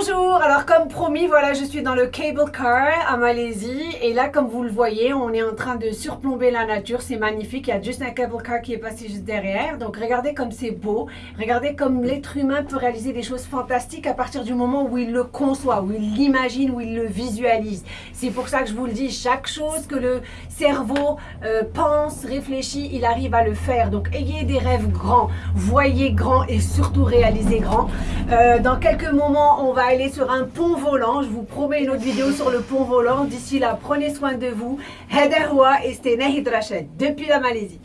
Bonjour, alors comme promis, voilà, je suis dans le cable car à Malaisie. Et là, comme vous le voyez, on est en train de surplomber la nature, c'est magnifique, il y a juste un cable car qui est passé juste derrière, donc regardez comme c'est beau, regardez comme l'être humain peut réaliser des choses fantastiques à partir du moment où il le conçoit, où il l'imagine, où il le visualise. C'est pour ça que je vous le dis, chaque chose que le cerveau euh, pense, réfléchit, il arrive à le faire, donc ayez des rêves grands, voyez grand et surtout réalisez grand. Euh, dans quelques moments, on va sur un pont volant. Je vous promets une autre vidéo sur le pont volant. D'ici là, prenez soin de vous. Depuis la Malaisie.